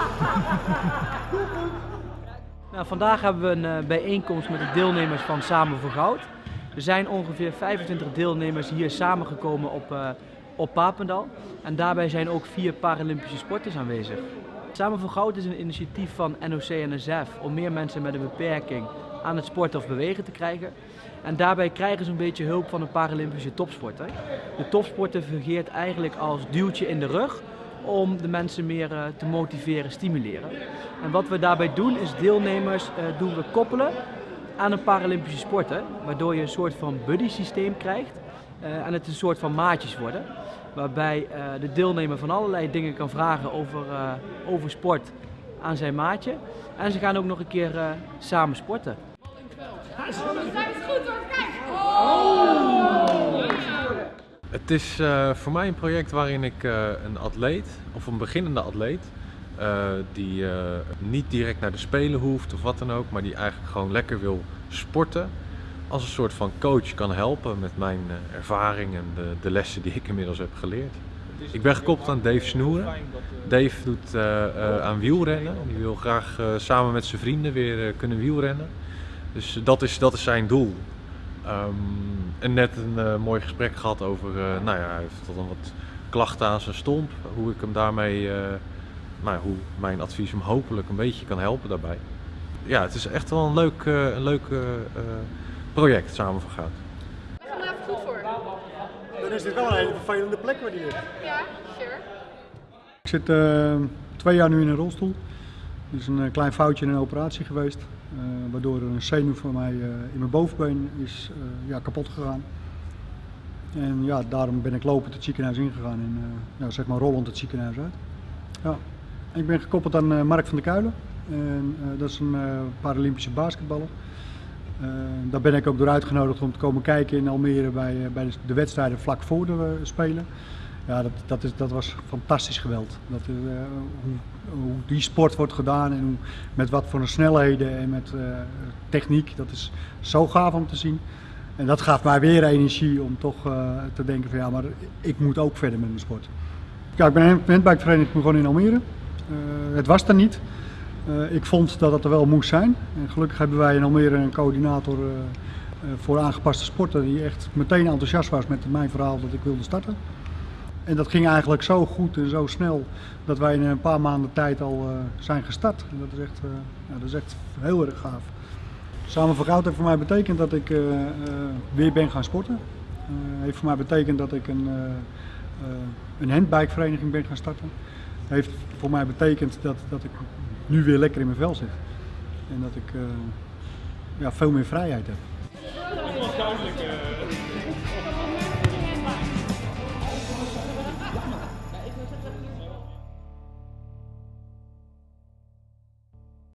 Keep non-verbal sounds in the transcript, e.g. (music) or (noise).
(laughs) Nou, vandaag hebben we een uh, bijeenkomst met de deelnemers van Samen voor Goud. Er zijn ongeveer 25 deelnemers hier samengekomen op, uh, op Papendal. En daarbij zijn ook vier Paralympische sporters aanwezig. Samen voor Goud is een initiatief van NOC-NSF om meer mensen met een beperking aan het sporten of bewegen te krijgen. En daarbij krijgen ze een beetje hulp van een Paralympische topsporter. De topsporter fungeert eigenlijk als duwtje in de rug om de mensen meer uh, te motiveren, stimuleren. En wat we daarbij doen is deelnemers uh, doen we koppelen aan een Paralympische sporter, waardoor je een soort van buddy systeem krijgt uh, en het een soort van maatjes worden. Waarbij de deelnemer van allerlei dingen kan vragen over, over sport aan zijn maatje. En ze gaan ook nog een keer samen sporten. Het is uh, voor mij een project waarin ik uh, een atleet, of een beginnende atleet, uh, die niet direct naar de Spelen hoeft of wat dan ook, maar die eigenlijk gewoon lekker wil sporten, als een soort van coach kan helpen met mijn ervaring en de, de, lessen die ik inmiddels heb geleerd. Ik ben gekoppeld aan Dave Snoeren. Dave doet aan wielrennen. Die wil graag samen met zijn vrienden weer kunnen wielrennen. Dus dat is, dat is zijn doel. Um, en net een uh, mooi gesprek gehad over, uh, nou ja, hij heeft tot een wat klachten aan zijn stomp. Hoe ik hem daarmee, uh, nou ja, hoe mijn advies hem hopelijk een beetje kan helpen daarbij. Ja, het is echt wel een leuk, een leuk project samen van gaan we goed voor? Dan is dit wel een hele vervelende plek waar die ligt. Ja, sure. Ik zit twee jaar nu in een rolstoel. Het is een klein foutje in een operatie geweest. Uh, waardoor er een zenuw van mij uh, in mijn bovenbeen is ja, kapot gegaan. En ja, daarom ben ik lopend het ziekenhuis ingegaan en ja, zeg maar rollend het ziekenhuis uit. Ja. Ik ben gekoppeld aan Mark van der Kuilen. En, dat is een Paralympische basketballer. daar ben ik ook door uitgenodigd om te komen kijken in Almere bij, bij de wedstrijden vlak voor de Spelen. Ja, dat, dat, is, dat was fantastisch geweld. Dat, uh, hoe, die sport wordt gedaan en hoe, met wat voor snelheden en met uh, techniek, dat is zo gaaf om te zien. En dat gaf mij weer energie om toch uh, te denken van ja, maar ik moet ook verder met mijn sport. Ja, ik ben een handbikevereniging begonnen in Almere. het was er niet. ik vond dat het er wel moest zijn. En gelukkig hebben wij in Almere een coördinator voor aangepaste sporten die echt meteen enthousiast was met mijn verhaal dat ik wilde starten. En dat ging eigenlijk zo goed en zo snel dat wij in een paar maanden tijd al uh, zijn gestart. En dat is echt, uh, ja, dat is echt heel erg gaaf. Samen voor Goud heeft voor mij betekend dat ik uh, weer ben gaan sporten. heeft voor mij betekend dat ik een, een handbikevereniging ben gaan starten. Heeft voor mij betekend dat, dat ik nu weer lekker in mijn vel zit. En dat ik ja, veel meer vrijheid heb.